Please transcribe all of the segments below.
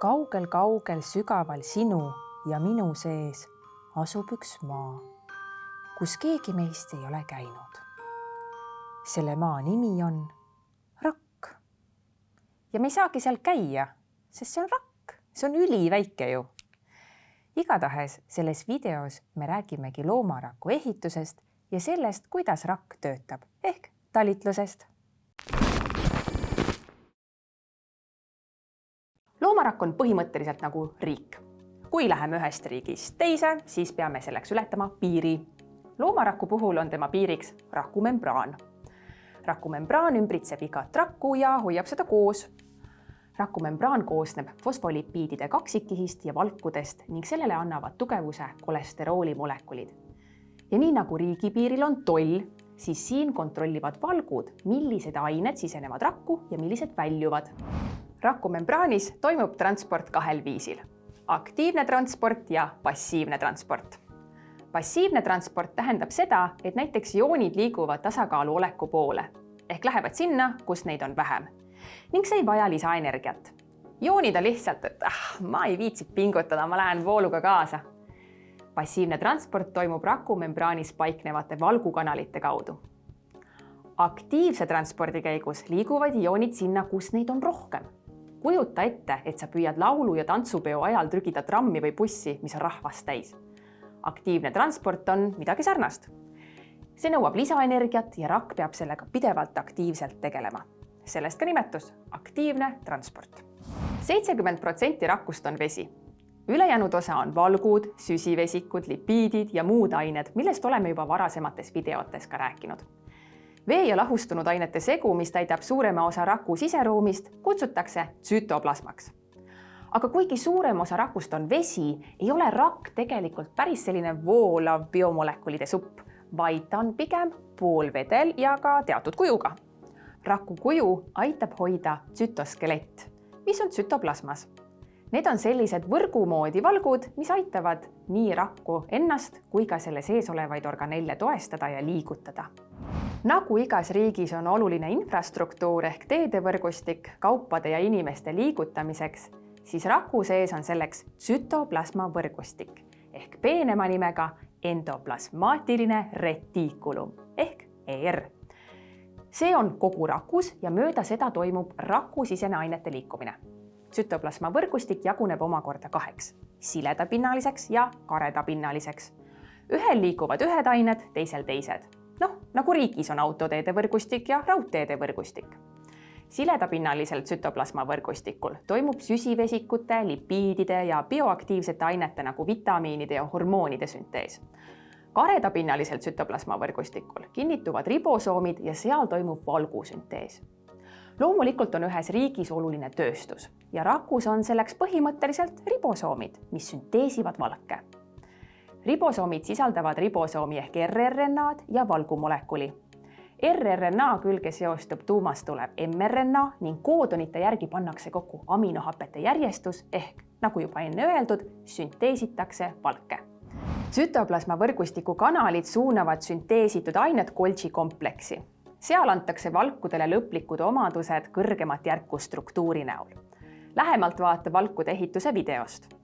kaugel-kaugel sügaval sinu ja minu sees asub üks maa, kus keegi meist ei ole käinud. selle maa nimi on rakk. ja me ei saagi seal käia, sest see on rakk, see on üliväike ju. igatahes selles videos me räägimegi loomaraku ehitusest ja sellest, kuidas rakk töötab ehk talitlusest loomarakk on põhimõtteliselt nagu riik. kui läheme ühest riigist teise, siis peame selleks ületama piiri. loomaraku puhul on tema piiriks rakumembraan. rakumembraan ümbritseb igat rakku ja hoiab seda koos. rakumembraan koosneb fosfolipiidide kaksikkihist ja valkudest ning sellele annavad tugevuse kolesterooli molekulid. ja nii nagu riigipiiril on toll, siis siin kontrollivad valgud, millised ained sisenevad rakku ja millised väljuvad rakumembraanis toimub transport kahel viisil. aktiivne transport ja passiivne transport. passiivne transport tähendab seda, et näiteks joonid liiguvad tasakaalu oleku poole ehk lähevad sinna, kus neid on vähem ning see ei vaja lisaenergiat. joonida lihtsalt, et ah, ma ei viitsi pingutada, ma lähen vooluga kaasa. passiivne transport toimub rakumembraanis paiknevate valgukanalite kaudu aktiivse transpordi käigus liiguvad ioonid sinna, kus neid on rohkem kujuta ette, et sa püüad laulu- ja tantsupeo ajal trügida trammi või bussi, mis on rahvast täis. aktiivne transport on midagi sarnast. see nõuab lisaenergiat ja rakk peab sellega pidevalt aktiivselt tegelema. sellest ka nimetus aktiivne transport. seitsekümmend protsenti rakust on vesi. ülejäänud osa on valgud, süsivesikud, lipiidid ja muud ained, millest oleme juba varasemates videotes ka rääkinud vee ja lahustunud ainete segu, mis täidab suurema osa raku siseruumist, kutsutakse tsütoplasmaks. aga kuigi suurem osa rakust on vesi, ei ole rakk tegelikult päris selline voolav biomolekulide supp, vaid ta on pigem poolvedel ja ka teatud kujuga. raku kuju aitab hoida tsütoskelett, mis on tsütoplasmas Need on sellised võrgu moodi valgud, mis aitavad nii rakku ennast kui ka selle sees olevaid organelle toestada ja liigutada nagu igas riigis on oluline infrastruktuur ehk teedevõrgustik kaupade ja inimeste liigutamiseks, siis raku sees on selleks tsütoplasma võrgustik ehk peenema nimega endoplasmaatiline retiikulum ehk ER. see on kogu rakus ja mööda seda toimub rakusisene ainete liikumine. Tsütoplasma võrgustik jaguneb omakorda kaheks, siledapinnaliseks ja karedapinnaliseks. ühel liiguvad ühed ained, teisel teised noh, nagu riigis on autoteede võrgustik ja raudteede võrgustik. siledapinnalisel tsütoplasma võrgustikul toimub süsivesikute, lipiidide ja bioaktiivsete ainete nagu vitamiinide ja hormoonide süntees. karedapinnalisel tsütoplasma võrgustikul kinnituvad ribosoomid ja seal toimub valgusüntees loomulikult on ühes riigis oluline tööstus ja rakus on selleks põhimõtteliselt ribosoomid, mis sünteesivad valke ribosoomid sisaldavad ribosoomi ehk rRNA-d ja valgumolekuli. rRNA külge seostub tuumast tulev mRNA ning koodonite järgi pannakse kokku aminohapete järjestus ehk nagu juba enne öeldud, sünteesitakse valke. tsütoplasma võrgustiku kanalid suunavad sünteesitud ained Golgi kompleksi. Seal antakse valkudele lõplikud omadused kõrgemat järku struktuuri näol. lähemalt vaata valkude ehituse videost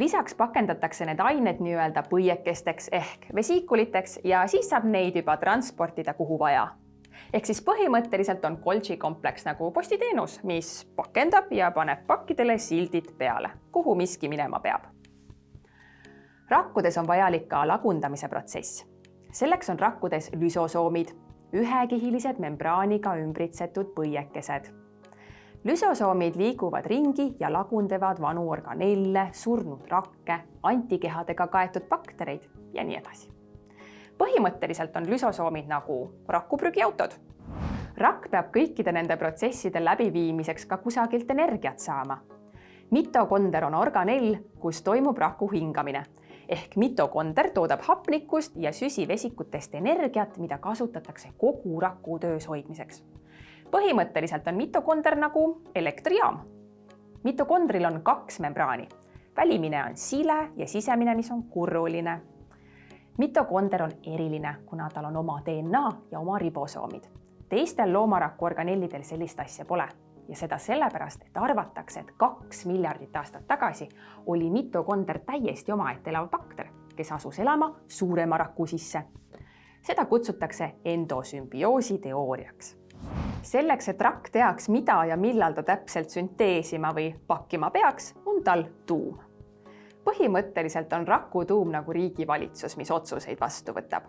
lisaks pakendatakse need ained nii-öelda põiekesteks ehk vesiikuliteks ja siis saab neid juba transportida, kuhu vaja. ehk siis põhimõtteliselt on Golgi kompleks nagu postiteenus, mis pakendab ja paneb pakkidele sildid peale, kuhu miski minema peab. rakkudes on vajalik ka lagundamise protsess. selleks on rakkudes lüsosoomid, ühekihilised membraaniga ümbritsetud põiekesed lüsosoomid liiguvad ringi ja lagundavad vanu organelle, surnud rakke, antikehadega kaetud baktereid ja nii edasi. põhimõtteliselt on lüsosoomid nagu rakuprügiautod. rakk peab kõikide nende protsesside läbiviimiseks ka kusagilt energiat saama. mitokonder on organell, kus toimub raku hingamine ehk mitokonder toodab hapnikust ja süsivesikutest energiat, mida kasutatakse kogu raku töös hoidmiseks põhimõtteliselt on mitokonder nagu elektrijaam. mitokondril on kaks membraani, välimine on sile ja sisemine, mis on kurruline. mitokonder on eriline, kuna tal on oma DNA ja oma ribosoomid. teistel loomaraku organellidel sellist asja pole ja seda sellepärast, et arvatakse, et kaks miljardit aastat tagasi oli mitokonder täiesti omaette elav bakter, kes asus elama suurema raku sisse. seda kutsutakse endosümbioosi teooriaks. selleks, et rakk teaks, mida ja millal ta täpselt sünteesima või pakkima peaks, on tal tuum. põhimõtteliselt on raku tuum nagu riigivalitsus, mis otsuseid vastu võtab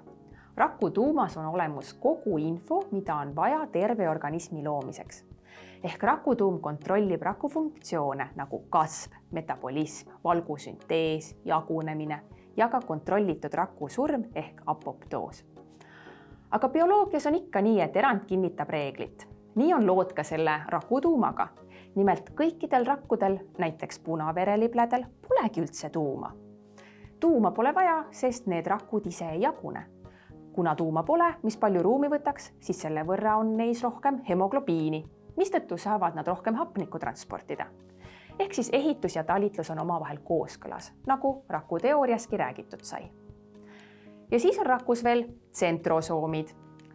raku tuumas on olemas kogu info, mida on vaja terve organismi loomiseks. Ehk rakutuum kontrollib raku funktsioone nagu kasv, metabolism, valgusüntees, jagunemine ja ka kontrollitud raku surm ehk apoptoos. aga bioloogias on ikka nii, et erand kinnitab reeglit. nii on lood ka selle rakutuumaga. nimelt kõikidel rakkudel, näiteks punaverelibledel, polegi üldse tuuma tuuma pole vaja, sest need rakud ise ei jagune kuna tuuma pole, mis palju ruumi võtaks, siis selle võrra on neis rohkem hemoglobiini, mistõttu saavad nad rohkem hapnikku transportida. ehk siis ehitus ja talitlus on omavahel kooskõlas, nagu rakuteooriaski räägitud sai. ja siis on rakus veel tsentrosoomid.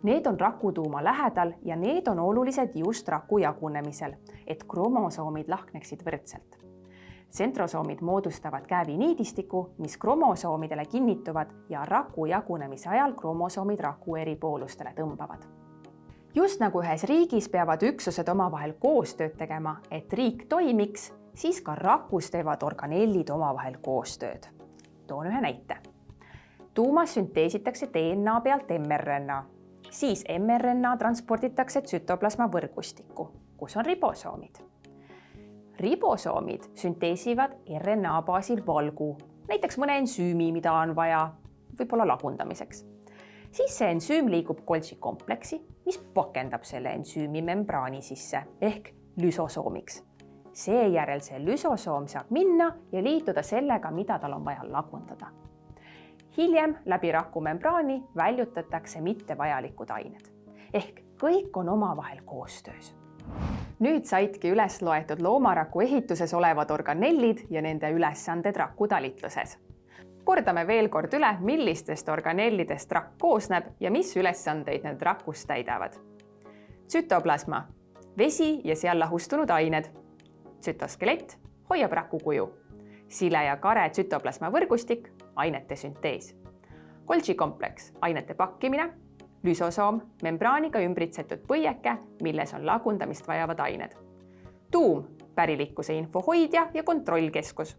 Need on rakutuuma lähedal ja need on olulised just raku jagunemisel, et kromosoomid lahkneksid võrdselt tsentrosoomid moodustavad kääbiniidistiku, mis kromosoomidele kinnituvad ja raku jagunemise ajal kromosoomid raku eri poolustele tõmbavad. Just nagu ühes riigis peavad üksused omavahel koostööd tegema, et riik toimiks, siis ka rakus teevad organellid omavahel koostööd. toon ühe näite. tuumas sünteesitakse DNA pealt mRNA, siis mRNA transporditakse tsütoplasma võrgustikku, kus on ribosoomid ribosoomid sünteesivad RNA baasil valgu, näiteks mõne ensüümi, mida on vaja võib-olla lagundamiseks. siis see ensüüm liigub Golgi kompleksi, mis pakendab selle ensüümi membraani sisse ehk lüsosoomiks. seejärel see lüsosoom saab minna ja liituda sellega, mida tal on vaja lagundada. hiljem läbi rakumembraani väljutatakse mittevajalikud ained ehk kõik on omavahel koostöös nüüd saidki üles loetud loomaraku ehituses olevad organellid ja nende ülesanded rakutalitluses. Kordame veel kord üle, millistest organellidest rakk koosneb ja mis ülesandeid need rakus täidavad. tsütoplasma, vesi ja seal lahustunud ained. tsütoskelett hoiab raku kuju. sile ja kare tsütoplasma võrgustik, ainete süntees. Golgi kompleks, ainete pakkimine lüsosoom, membraaniga ümbritsetud põieke, milles on lagundamist vajavad ained. tuum, pärilikkuse info hoidja ja kontrollkeskus.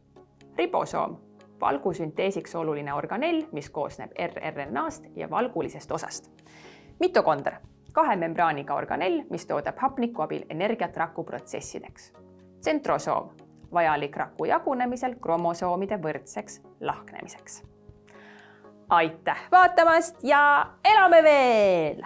ribosoom, valgusünteesiks oluline organell, mis koosneb rRNA-st ja valgulisest osast. mitokonder, kahe membraaniga organell, mis toodab hapniku abil energiat rakuprotsessideks. tsentrosoom, vajalik raku jagunemisel kromosoomide võrdseks lahknemiseks aitäh vaatamast ja elame veel